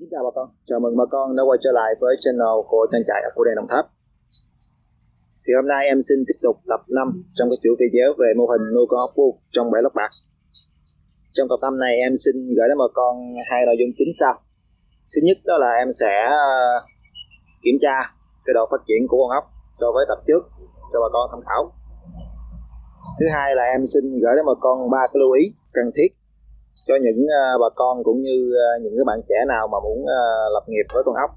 Xin chào bà con, chào mừng bà con đã quay trở lại với channel của trang trại của đèn Đồng Tháp. Thì hôm nay em xin tiếp tục tập 5 trong cái chuỗi video về mô hình nuôi con ốc bu trong bể lót bạc. Trong tập 5 này em xin gửi đến bà con hai nội dung chính sau. Thứ nhất đó là em sẽ ờ, kiểm tra cái độ phát triển của con ốc so với tập trước cho bà con tham khảo. Thứ hai là em xin gửi đến bà con ba cái lưu ý cần thiết cho những uh, bà con cũng như uh, những cái bạn trẻ nào mà muốn uh, lập nghiệp với con ốc.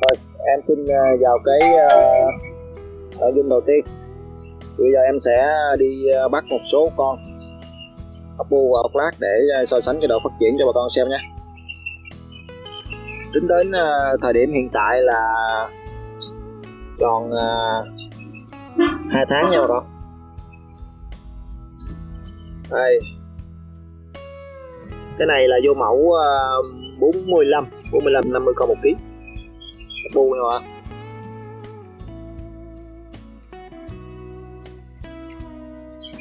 Rồi, em xin vào cái uh, nội dung đầu tiên. Bây giờ em sẽ đi uh, bắt một số con ốc bu và ốc lát để à, so sánh cái độ phát triển cho bà con xem nhé tính đến à, thời điểm hiện tại là còn à, uh, 2 tháng nha bà con. Đây. Cái này là vô mẫu 45 45 50 con một ký. Ốc bu nha bà.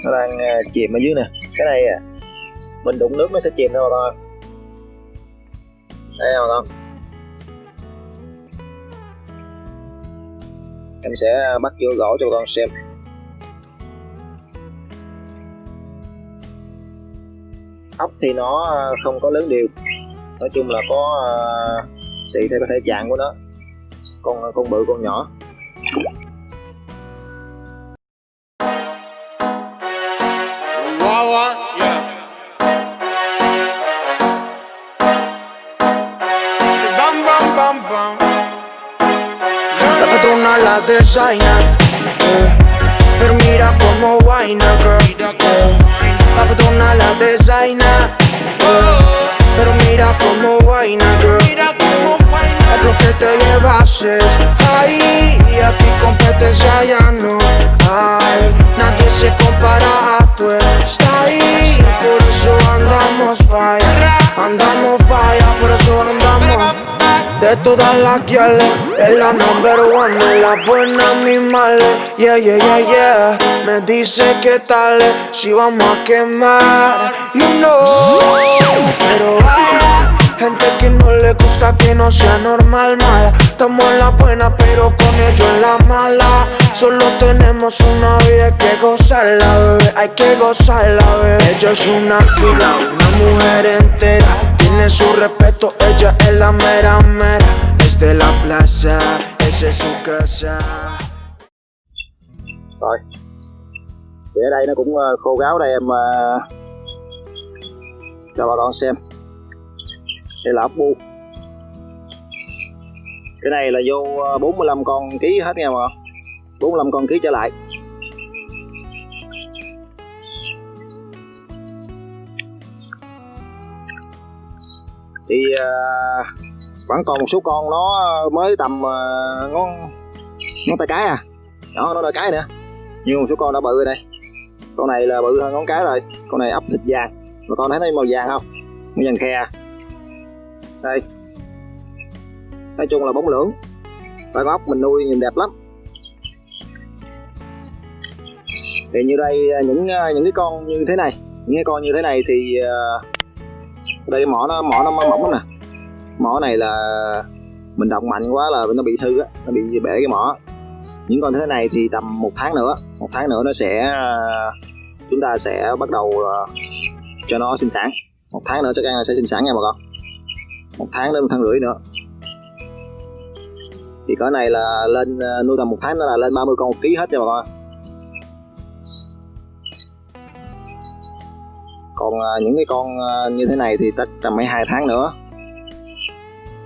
Nó đang chìm ở dưới nè cái này à, mình đụng nước nó sẽ chìm thôi bà con đây không con em sẽ bắt vô gỗ cho bà con xem. Ốc thì nó à, không có lớn đều nói chung là có tùy theo cái thể trạng của nó. Con à, con bự con nhỏ. La designer eh. Pero mira como vaina, girl eh. La patrona la designer eh. Pero mira como vaina, girl. Es lo que te llevases Ay, aquí competencia ya no hay Nadie se compara a tu style Por eso andamos fire Andamos fire, por eso andamos de todas las guiales, es la number one, es la buena mi male, yeah, yeah, yeah, yeah. Me dice que tal, si vamos a quemar, you know. Pero vaya, gente que no le gusta que no sea normal, mala. Estamos en la buena, pero con ellos en la mala. Solo tenemos una vida, hay que gozarla, bebé, hay que gozarla, bebé. Ella es una fila, una mujer entera. Tiene su respeto, ella es la mera mera. Es de la plaza, esa es su casa. Rồi. Thì ở đây nó cũng ờ, khô gáo đây em ờ, cho bà con xem. Đây là ốc bu. Cái này là vô ờ, 45 con ký hết nha bà con 45 con ký trở lại. Thì uh, vẫn còn một số con nó mới tầm à, uh, ngón ngón tay cái à. Đó nó đôi cái nữa nhưng một số con đã bự rồi đây. Con này là bự hơn ngón cái rồi. Con này ấp thịt vàng. Mà con thấy nó màu vàng không? Màu vàng khe à. đây. Nói chung là bóng lưỡng. Và con ốc mình nuôi nhìn đẹp lắm. Thì như đây những những cái con như thế này. Những cái con như thế này thì uh, đây, mỏ nó mỏ nó mỏng lắm nè. Mỏ này là mình động mạnh quá là nó bị hư á, nó bị bể cái mỏ. Những con thế này thì tầm một tháng nữa, một tháng nữa nó sẽ, chúng ta sẽ bắt đầu ờ, cho nó sinh sản. Một tháng nữa chắc ăn là sẽ sinh sản nha bà con. Một tháng đến một tháng rưỡi nữa. Thì cái này là lên ờ, nuôi tầm một tháng nữa là lên 30 con một ký hết nha bà con. Còn à, những cái con à, như thế này thì tất tầm mấy hai tháng nữa.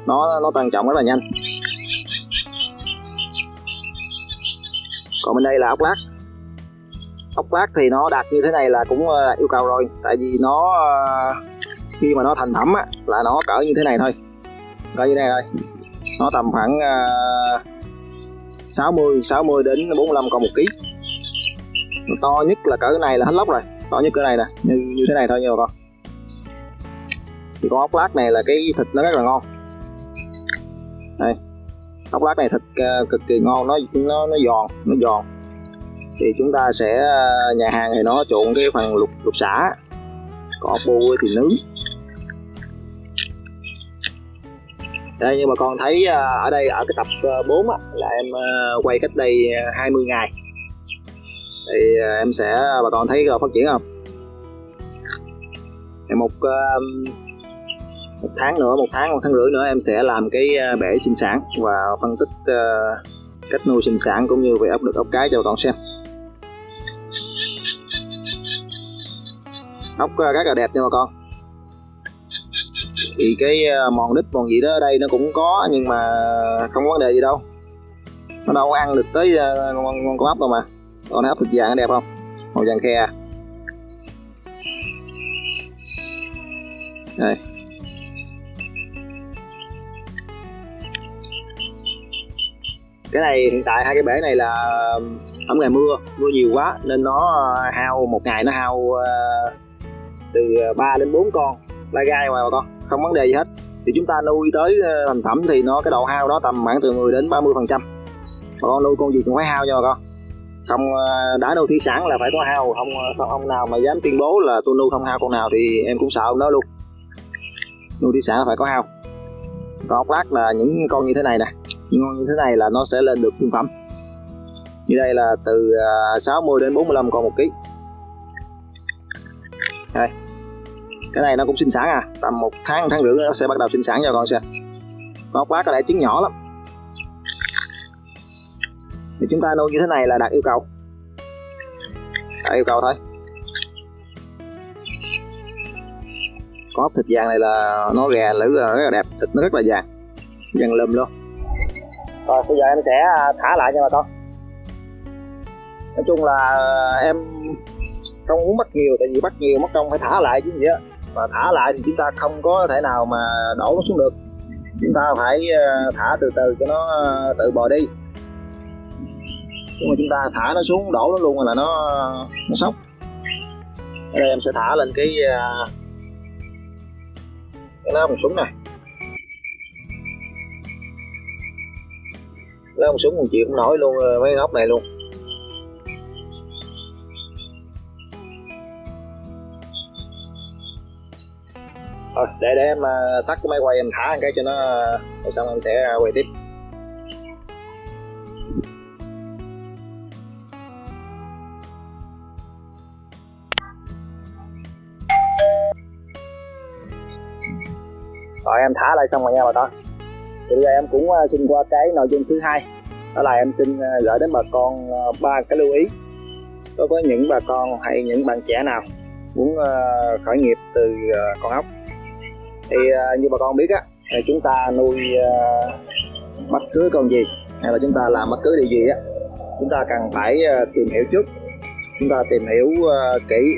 Nó nó tăng trọng rất là nhanh. Còn bên đây là ốc lát. Ốc lát thì nó đạt như thế này là cũng à, yêu cầu rồi. Tại vì nó khi mà nó thành phẩm á, là nó cỡ như thế này thôi. Cỡ như thế này thôi. Nó tầm khoảng uh, 60 60 đến 45 con một ký. To nhất là cỡ này là hết lóc rồi nó như cái này nè như như thế này thôi nha bà con. Thì con ốc lát này là cái thịt nó rất là ngon. Đây. Ốc lát này thịt uh, cực kỳ ngon nó nó nó giòn nó giòn. Thì chúng ta sẽ ờ, nhà hàng thì nó trộn cái phần lục lục xả. Còn ốc bu thì nướng. Đây như bà con thấy ờ, ở đây ở cái tập 4 á, là em quay cách đây 20 ngày thì à, em sẽ à, bà con thấy phát triển không? Thì một à, một tháng nữa một tháng một tháng rưỡi nữa em sẽ làm cái bể sinh sản và phân tích cách nuôi sinh sản cũng như về ốc đực ốc cái cho bà con xem. Ốc rất là đẹp nha bà con. Thì cái mòn đít mòn gì đó ở đây nó cũng có nhưng mà không có vấn đề gì đâu. Nó đâu có ăn được tới con, con, con ốc đâu mà con ốc thực vàng nó đẹp không? Màu vàng khe à? đây. Cái này hiện tại hai cái bể này là không ngày mưa mưa nhiều quá nên nó ờ, hao một ngày nó hao ờ, từ ờ, 3 đến 4 con lai gai mà bà con, không vấn đề gì hết. Thì chúng ta nuôi tới thành phẩm thì nó, cái độ hao đó tầm khoảng từ 10 đến 30 phần trăm. Bà con nuôi con gì cũng phải hao nha bà con không ờ, đã nuôi thủy sản là phải có hao. Không ờ, không, ông nào mà dám tuyên bố là tôi nuôi không hao con nào thì em cũng sợ ông đó luôn. Nuôi thủy sản là phải có hao. Còn ốc lát là những con như thế này nè. Những con như thế này là nó sẽ lên được thương phẩm. Như đây là từ ờ, 60 đến 45 con một ký. Đây. Cái này nó cũng sinh sản à. Tầm một tháng một tháng rưỡi nó sẽ bắt đầu sinh sản cho con xem. Con ốc lát có lẽ trứng nhỏ lắm thì chúng ta nuôi như thế này là đạt yêu cầu. Đạt yêu cầu thôi. Con ốc thịt vàng này là nó gà lử à, rất là đẹp. Thịt nó rất là vàng. Vàng lùm luôn. Rồi, bây giờ em sẽ à, thả lại cho bà con. Nói chung là à, em không muốn bắt nhiều, tại vì bắt nhiều mất công phải thả lại chứ gì á. Mà thả lại thì chúng ta không có thể nào mà đổ nó xuống được. Chúng ta phải thả từ từ cho nó tự bò đi nhưng mà chúng ta thả nó xuống đổ nó luôn là nó nó sốc? Ở đây em sẽ thả lên cái à, cái lá bằng súng này. Lấy một súng một chịu không nổi luôn ờ, mấy góc này luôn. Thôi, để để em ờ, tắt cái máy quay em thả cái cho nó rồi xong em sẽ quay tiếp. Rồi em thả lại xong rồi nha bà con. Thì bây giờ em cũng à, xin qua cái nội dung thứ hai. Đó là em xin à, gửi đến bà con à, ba cái lưu ý. Đối với những bà con hay những bạn trẻ nào muốn khởi nghiệp từ con ốc. Thì như bà con biết á chúng ta nuôi bất cứ con gì hay là chúng ta làm bất cứ điều gì á, chúng ta cần phải tìm hiểu trước. Chúng ta tìm hiểu kỹ.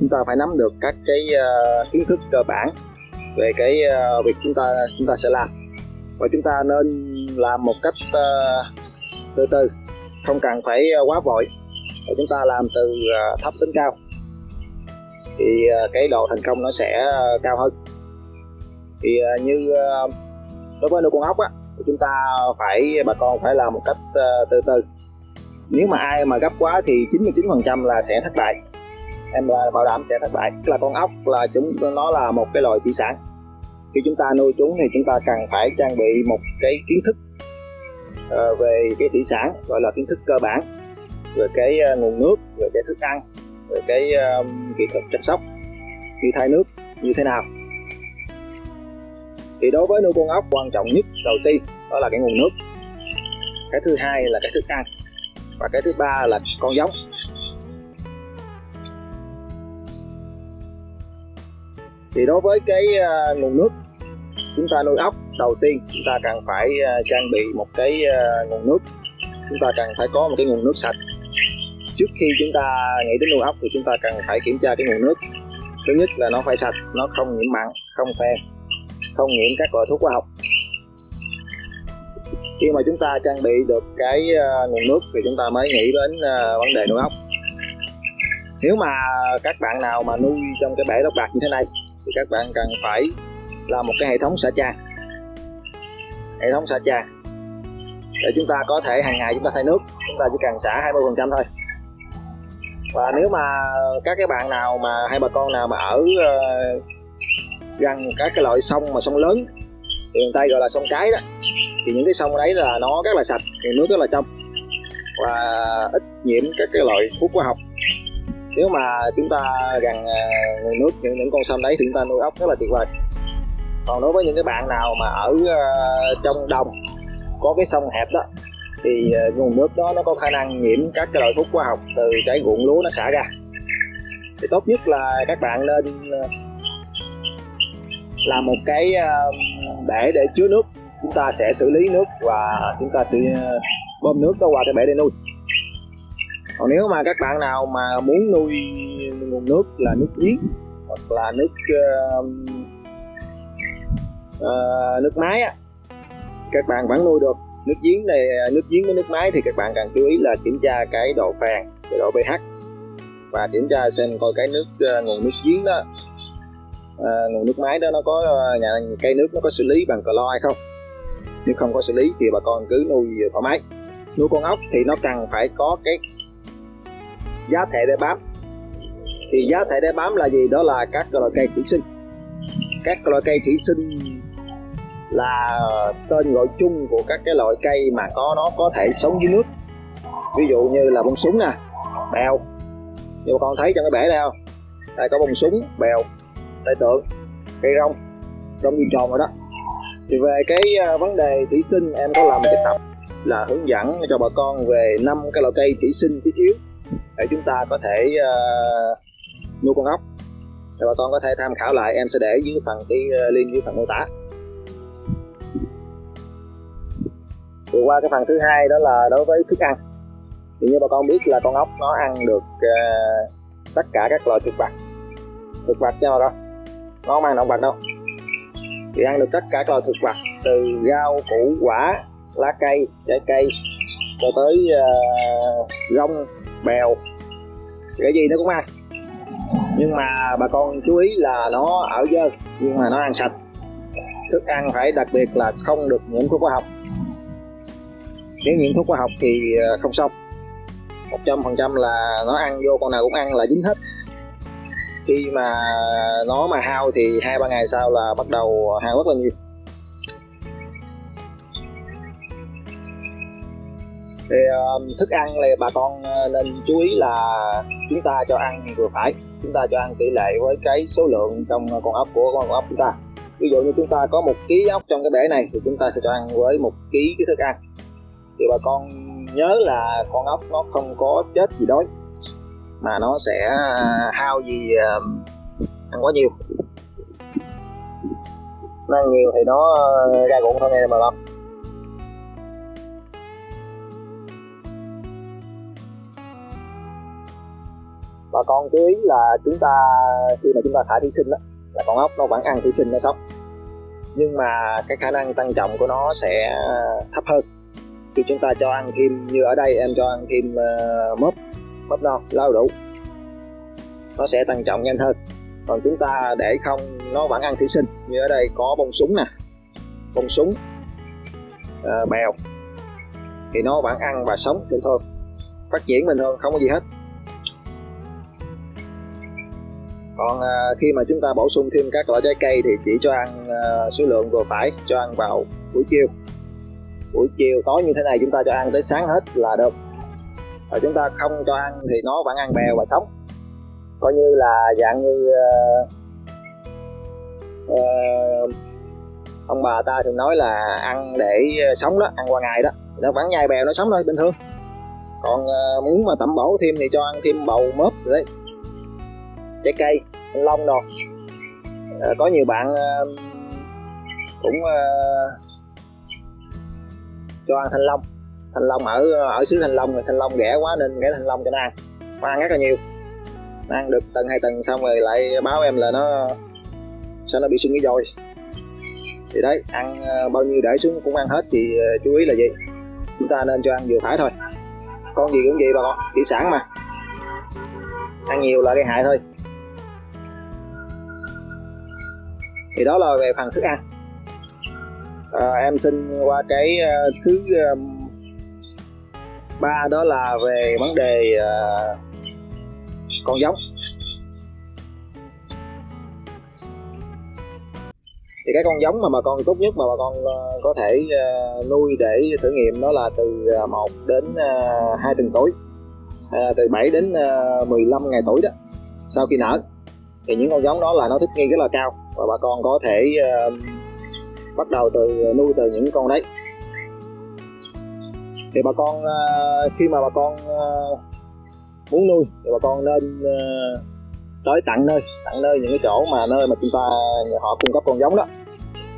Chúng ta phải nắm được các cái kiến thức cơ bản về cái uh, việc chúng ta chúng ta sẽ làm. Và chúng ta nên làm một cách uh, từ từ không cần phải uh, quá vội. Và chúng ta làm từ uh, thấp đến cao. Thì uh, cái độ thành công nó sẽ uh, cao hơn. Thì uh, như uh, đối với nuôi con ốc á chúng ta phải bà con phải làm một cách uh, từ từ. Nếu mà ai mà gấp quá thì 99% là sẽ thất bại em là bảo đảm sẽ thất bại. Là con ốc, là chúng, nó là một cái loài thủy sản. Khi chúng ta nuôi chúng thì chúng ta cần phải trang bị một cái kiến thức ờ, về cái thủy sản, gọi là kiến thức cơ bản, về cái ờ, nguồn nước, về cái thức ăn, về cái ờ, kỹ thuật chăm sóc. Như thay nước, như thế nào? Thì đối với nuôi con ốc, quan trọng nhất đầu tiên đó là cái nguồn nước. Cái thứ hai là cái thức ăn. Và cái thứ ba là con giống. Thì đối với cái uh, nguồn nước chúng ta nuôi ốc đầu tiên chúng ta cần phải uh, trang bị một cái uh, nguồn nước. Chúng ta cần phải có một cái nguồn nước sạch. Trước khi chúng ta nghĩ đến nuôi ốc thì chúng ta cần phải kiểm tra cái nguồn nước. Thứ nhất là nó phải sạch nó không nhiễm mặn không phèn không nhiễm các loại thuốc hóa học. Khi mà chúng ta trang bị được cái uh, nguồn nước thì chúng ta mới nghĩ đến uh, vấn đề nuôi ốc. Nếu mà các bạn nào mà nuôi trong cái bể lót bạc như thế này thì các bạn cần phải làm một cái hệ thống xả tràn hệ thống xả tràn để chúng ta có thể hàng ngày chúng ta thay nước chúng ta chỉ cần xả 20 phần trăm thôi. Và nếu mà các cái bạn nào mà hay bà con nào mà ở uh, gần các cái loại sông mà sông lớn thì người ta gọi là sông cái đó thì những cái sông đấy là nó rất là sạch thì nước rất là trong. Và ít nhiễm các cái loại thuốc hóa học nếu mà chúng ta gần nguồn nước những những con sông đấy thì chúng ta nuôi ốc rất là tuyệt vời. Còn đối với những cái bạn nào mà ở uh, trong đồng có cái sông hẹp đó thì uh, nguồn nước đó nó có khả năng nhiễm các cái loại thuốc hóa học từ cái ruộng lúa nó xả ra. Thì tốt nhất là các bạn nên uh, làm một cái bể để chứa nước. Chúng ta sẽ xử lý nước và chúng ta sẽ bơm nước đó qua cái bể để nuôi còn nếu mà các bạn nào mà muốn nuôi nguồn nước là nước giếng hoặc là nước uh, uh, nước máy á các bạn vẫn nuôi được. Nước giếng này nước giếng với nước máy thì các bạn cần chú ý là kiểm tra cái độ phèn cái độ pH và kiểm tra xem coi cái nước uh, nguồn nước giếng đó uh, nguồn nước máy đó nó có uh, nhà cây nước nó có xử lý bằng clo hay không. Nếu không có xử lý thì bà con cứ nuôi thoải mái. Nuôi con ốc thì nó cần phải có cái giá thể để bám. Thì giá thể để bám là gì? Đó là các loại cây thủy sinh. Các loại cây thủy sinh là tên gọi chung của các cái loại cây mà có, nó có thể sống dưới nước. Ví dụ như là bông súng nè, bèo. Như bà con thấy trong cái bể đây không? Đây có bông súng, bèo đây tượng, cây rong rong như tròn rồi đó. Thì về cái à, vấn đề thủy sinh, em có làm một cái tập là hướng dẫn cho bà con về năm cái loại cây thủy sinh thiết yếu để chúng ta có thể ờ, uh, nuôi con ốc. Để bà con có thể tham khảo lại em sẽ để dưới phần cái ờ, link dưới phần mô tả. Thì qua cái phần thứ hai đó là đối với thức ăn. Thì như bà con biết là con ốc nó ăn được uh, tất cả các loại thực vật. Thực vật cho bà con. Nó không ăn động vật đâu. Thì ăn được tất cả các loại thực vật từ rau củ quả lá cây trái cây cho tới uh, rong bèo. Cái gì nó cũng ăn. Nhưng mà bà con chú ý là nó ở dơ, nhưng mà nó ăn sạch. Thức ăn phải đặc biệt là không được nhiễm thuốc hóa học. Nếu nhiễm thuốc hóa học thì ờ, không xong. Một trăm phần trăm là nó ăn vô, con nào cũng ăn là dính hết. Khi mà nó mà hao thì hai ba ngày sau là bắt đầu hao rất là nhiều. Thì uh, thức ăn là bà con uh, nên chú ý là chúng ta cho ăn vừa phải. Chúng ta cho ăn tỷ lệ với cái số lượng trong uh, con ốc của con ốc chúng ta. Ví dụ như chúng ta có một ký ốc trong cái bể này thì chúng ta sẽ cho ăn với một ký cái thức ăn. Thì bà con nhớ là con ốc nó không có chết gì đói mà nó sẽ uh, hao gì uh, ăn quá nhiều. Nó ăn nhiều thì nó ra ruộng thôi nghe bà con. Bà con chú ý là chúng ta khi mà chúng ta thả thủy sinh đó, là con ốc nó vẫn ăn thủy sinh nó sống. Nhưng mà cái khả năng tăng trọng của nó sẽ thấp hơn. Khi chúng ta cho ăn thêm như ở đây em cho ăn thêm uh, mớp mớp non lau đủ nó sẽ tăng trọng nhanh hơn. Còn chúng ta để không nó vẫn ăn thủy sinh. Như ở đây có bông súng nè bông súng uh, bèo thì nó vẫn ăn và sống bình thường. Phát triển bình thường không có gì hết. Còn à, khi mà chúng ta bổ sung thêm các loại trái cây thì chỉ cho ăn à, số lượng vừa phải cho ăn vào buổi chiều. Buổi chiều tối như thế này chúng ta cho ăn tới sáng hết là được. Và chúng ta không cho ăn thì nó vẫn ăn bèo và sống. Coi như là dạng như uh, uh, ông bà ta thường nói là ăn để sống đó ăn qua ngày đó. Nó vẫn nhai bèo nó sống thôi bình thường. Còn uh, muốn mà tẩm bổ thêm thì cho ăn thêm bầu mớp rồi đấy trái cây thanh long đồ à, ờ, có nhiều bạn à, cũng à, cho ăn thanh long. Thanh long ở ở xứ thanh long rồi thanh long rẻ quá nên cái thanh long cho nó ăn. Nó ăn rất là nhiều. Nó ăn được tầng hai tầng xong rồi lại báo em là nó sao nó bị sưng cái rồi thì đấy ăn bao nhiêu để xuống cũng ăn hết thì chú ý là gì? Chúng ta nên cho ăn vừa phải thôi. Con gì cũng vậy bà con thủy sản mà. Ăn nhiều là gây hại thôi. Thì đó là về phần thức ăn. À, em xin qua cái uh, thứ um, ba đó là về vấn đề uh, con giống. Thì cái con giống mà bà con tốt nhất mà bà con uh, có thể uh, nuôi để thử nghiệm đó là từ 1 đến uh, 2 tuần tuổi uh, từ 7 đến uh, 15 ngày tuổi đó sau khi nở thì những con giống đó là nó thích nghi rất là cao. Và bà con có thể uh, bắt đầu từ nuôi từ những con đấy. Thì bà con uh, khi mà bà con uh, muốn nuôi thì bà con nên uh, tới tận nơi tận nơi những cái chỗ mà nơi mà chúng ta họ cung cấp con giống đó.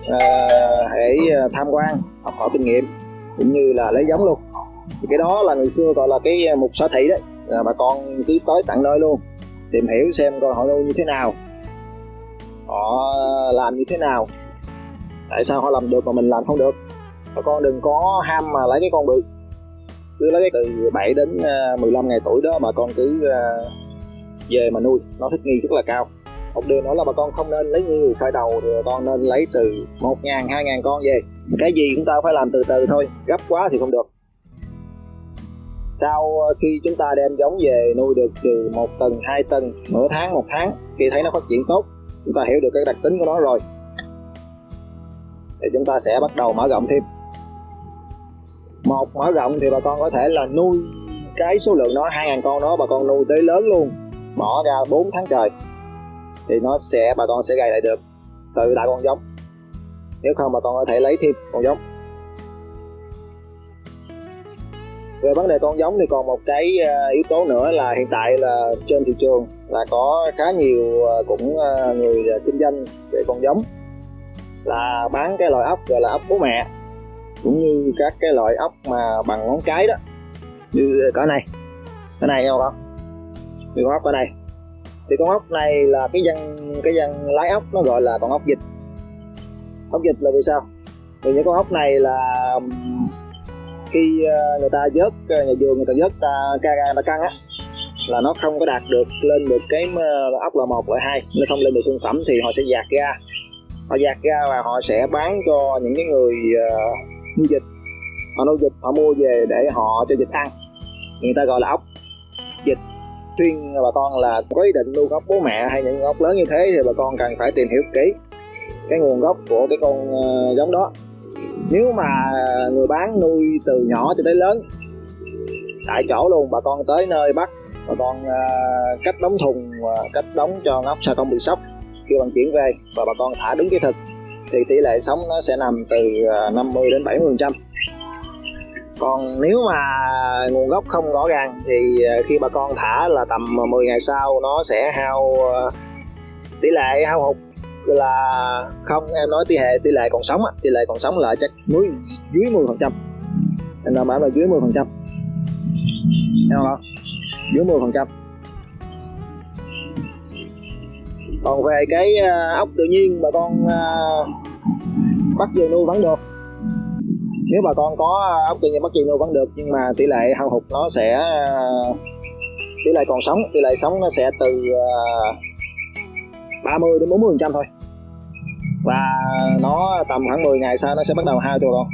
Uh, hãy ờ, tham quan học hỏi kinh nghiệm cũng như là lấy giống luôn. Thì cái đó là người xưa gọi là cái ờ, mục sở thị đấy. Là bà con cứ tới tận nơi luôn tìm hiểu xem coi họ nuôi như thế nào. Họ làm như thế nào. Tại sao họ làm được mà mình làm không được? Bà con đừng có ham mà lấy cái con bự. Cứ lấy cái từ 7 đến ờ, 15 ngày tuổi đó bà con cứ ờ, về mà nuôi. Nó thích nghi rất là cao. Một điều nữa là bà con không nên lấy nhiều khởi đầu thì bà con nên lấy từ một ngàn, hai ngàn con về. Cái gì chúng ta phải làm từ từ thôi. Gấp quá thì không được sau ờ, khi chúng ta đem giống về nuôi được từ một tuần hai tuần nửa tháng, một tháng khi thấy nó phát triển tốt. Chúng ta hiểu được cái đặc tính của nó rồi. Thì chúng ta sẽ bắt đầu mở rộng thêm. Một, mở rộng thì bà con có thể là nuôi cái số lượng nó, hai ngàn con đó bà con nuôi tới lớn luôn. Bỏ ra 4 tháng trời, thì nó sẽ, bà con sẽ gầy lại được từ đại con giống. Nếu không, bà con có thể lấy thêm con giống. Về vấn đề con giống thì còn một cái ờ, yếu tố nữa là hiện tại là trên thị trường là có khá nhiều ờ, cũng ờ, người kinh doanh về con giống. Là bán cái loại ốc gọi là ốc bố mẹ, cũng như các cái loại ốc mà bằng ngón cái đó. Như cỡ này cái này không không? Như con ốc ở đây thì con ốc này là cái dân cái dân lái ốc nó gọi là con ốc dịch ốc dịch là vì sao? Vì những con ốc này là khi ờ, người ta vớt ờ, nhà vườn người ta vớt ta ca ra ta căng á là nó không có đạt được lên được cái ốc là một loại hai nó không lên được thương phẩm thì họ sẽ dạt ra. Họ dạt ra và họ sẽ bán cho những cái người uh, nuôi dịch họ nuôi dịch họ mua về để họ cho dịch ăn. Người ta gọi là ốc dịch khuyên bà con là có ý định nuôi ốc bố mẹ hay những ốc lớn như thế thì bà con cần phải tìm hiểu kỹ cái nguồn gốc của cái con uh, giống đó nếu mà người bán nuôi từ nhỏ cho tới lớn tại chỗ luôn bà con tới nơi bắt bà con uh, cách đóng thùng uh, cách đóng cho ngóc sao không bị sốc. Khi vận chuyển về và bà con thả đúng cái thực thì tỷ lệ sống nó sẽ nằm từ ờ, 50 đến 70 phần trăm. Còn nếu mà nguồn gốc không rõ ràng thì khi bà con thả là tầm 10 ngày sau nó sẽ hao tỷ lệ hao hụt là không, em nói tỷ lệ tỷ lệ còn sống tỷ lệ còn sống là chắc dưới dưới 10 phần trăm. Em đảm bảo là dưới 10 phần trăm. Em không dưới 10 phần trăm. Còn về cái à, ốc tự nhiên bà con à, bắt về nuôi vẫn được. Nếu bà con có à, ốc tự nhiên bắt về nuôi vẫn được, nhưng mà tỷ lệ hao hụt nó sẽ tỷ lệ còn sống, tỷ lệ sống nó sẽ từ 30 đến 40 phần trăm thôi và nó tầm khoảng 10 ngày sau nó sẽ bắt đầu hao cho con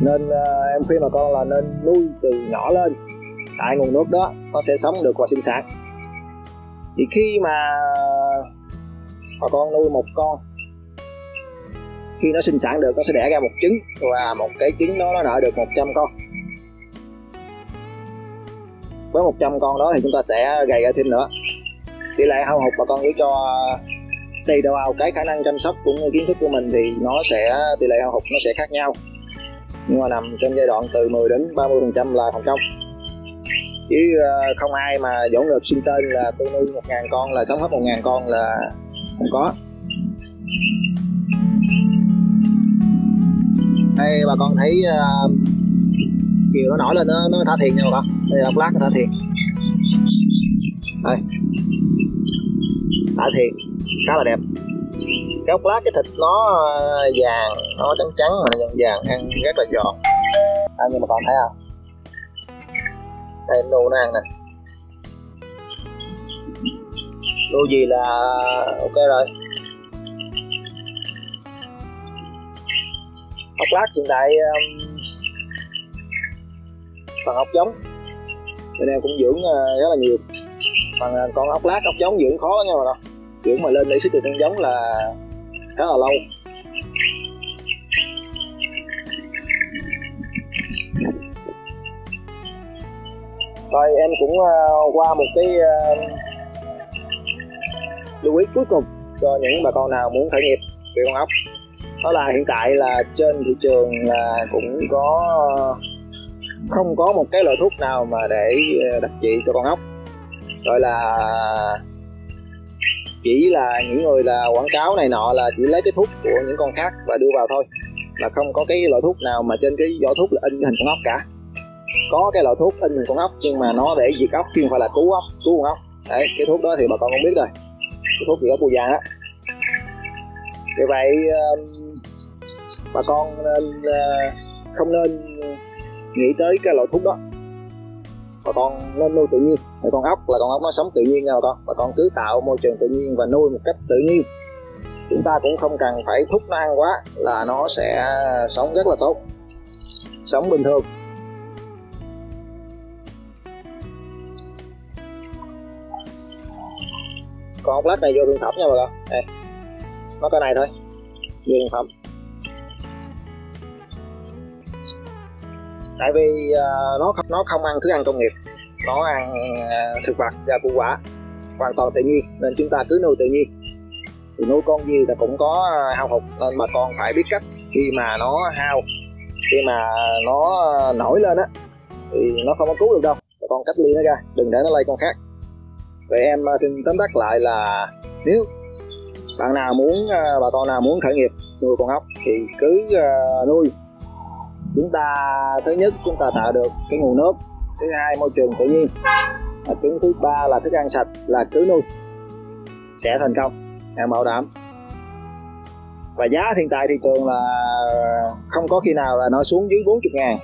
nên uh, em khuyên bà con là nên nuôi từ nhỏ lên. Tại nguồn nước đó nó sẽ sống được và sinh sản. Thì khi mà bà con nuôi một con khi nó sinh sản được nó sẽ đẻ ra một trứng và một cái trứng đó nó nở được 100 con. Với 100 con đó thì chúng ta sẽ gầy ra thêm nữa. Tỷ lệ hao hụt bà con chỉ cho tùy vào cái khả năng chăm sóc cũng như kiến thức của mình thì nó sẽ tỷ lệ hao hụt nó sẽ khác nhau. Nhưng mà nằm trong giai đoạn từ 10 đến 30 phần trăm là thành công. Chứ ờ, không ai mà dỗ ngược sinh tên là tôi nuôi một ngàn con là sống hết một ngàn con là không có. Đây bà con thấy ờ, uh, chiều nó nổi lên nó, nó thả thiền nha bà con. Đây là lát nó thả thiền đây. Thả thiền khá là đẹp. Cái ốc lát cái thịt nó ờ, vàng nó trắng trắng mà nó vàng vàng ăn rất là giòn. À, nhưng mà còn thấy không? Đây nô nó ăn nè. Nô gì là ok rồi. Ốc lát hiện tại um, phần ốc giống. Bên em cũng dưỡng uh, rất là nhiều. Phần uh, ờ, con ốc lát ốc giống dưỡng khó lắm nha mọi người dưỡng mà lên lấy sức từ nhân giống là khá là lâu. Rồi em cũng uh, qua một cái uh, lưu ý cuối cùng cho những bà con nào muốn khởi nghiệp về con ốc. Đó là hiện tại là trên thị trường là cũng có không có một cái loại thuốc nào mà để ờ, đặc trị cho con ốc. Gọi là chỉ là những người là quảng cáo này nọ là chỉ lấy cái thuốc của những con khác và đưa vào thôi. Là không có cái loại thuốc nào mà trên cái vỏ thuốc là in hình con ốc cả. Có cái loại thuốc in hình con ốc nhưng mà nó để diệt ốc chứ không phải là cứu ốc, cứu con ốc. Đấy, cái thuốc đó thì bà con không biết rồi. Cái thuốc gì ốc phù vàng á. Vì vậy bà con nên ờ, không nên nghĩ tới cái loại thuốc đó bà con nên nuôi tự nhiên. Thì con ốc, là con ốc nó sống tự nhiên nha bà con. Bà con cứ tạo môi trường tự nhiên và nuôi một cách tự nhiên. Chúng ta cũng không cần phải thúc nó ăn quá là nó sẽ sống rất là tốt. Sống bình thường. Con ốc lát này vô thương phẩm nha bà con. Đây. Nó cái này thôi. Vô thương phẩm tại vì uh, nó nó không ăn thức ăn công nghiệp. Nó ăn uh, thực vật và củ quả hoàn toàn tự nhiên nên chúng ta cứ nuôi tự nhiên. Thì nuôi con gì là cũng có ờ, hao hụt nên mà con phải biết cách khi mà nó hao. Khi mà nó nổi lên á thì nó không có cứu được đâu. Con cách ly nó ra đừng để nó lây con khác. Vậy em xin tóm tắt lại là nếu bạn nào muốn bà con nào muốn khởi nghiệp nuôi con ốc thì cứ nuôi chúng ta, thứ nhất, chúng ta tạo được cái nguồn nước. Thứ hai, môi trường tự nhiên. Và chứng thứ ba là thức ăn sạch, là cứ nuôi sẽ thành công em bảo đảm. Và giá hiện tại thị trường là không có khi nào là nó xuống dưới 40 ngàn.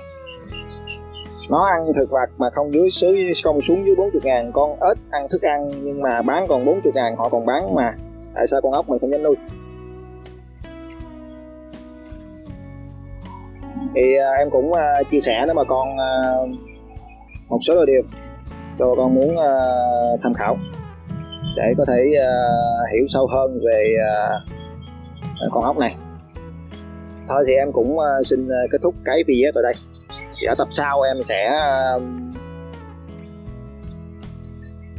Nó ăn thực vật mà không dưới dưới không xuống dưới 40 ngàn. Con ếch ăn thức ăn nhưng mà bán còn 40 ngàn, họ còn bán mà. Tại sao con ốc mình không dám nuôi? Thì uh, em cũng uh, chia sẻ nếu mà con uh, một số điều. Cho con muốn uh, tham khảo để có thể uh, hiểu sâu hơn về uh, con ốc này. Thôi thì em cũng uh, xin uh, kết thúc cái video tại đây. Thì ở tập sau em sẽ uh,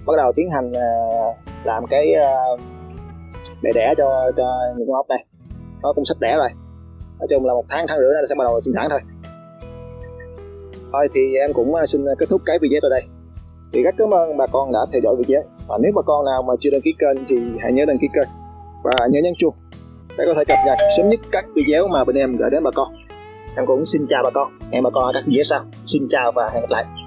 bắt đầu tiến hành uh, làm cái uh, để đẻ cho cho những con ốc này nó cũng sắp đẻ rồi nói chung là một tháng tháng rưỡi nữa sẽ bắt đầu sinh sản thôi. Thôi thì em cũng à, xin à, kết thúc cái video tại đây. Thì rất cảm ơn bà con đã theo dõi video. Và nếu bà con nào mà chưa đăng ký kênh thì hãy nhớ đăng ký kênh. Và nhớ nhấn chuông để có thể cập nhật sớm nhất các video mà bên em gửi đến bà con. Em cũng xin chào bà con. Hẹn bà con ở các video sau. Xin chào và hẹn gặp lại.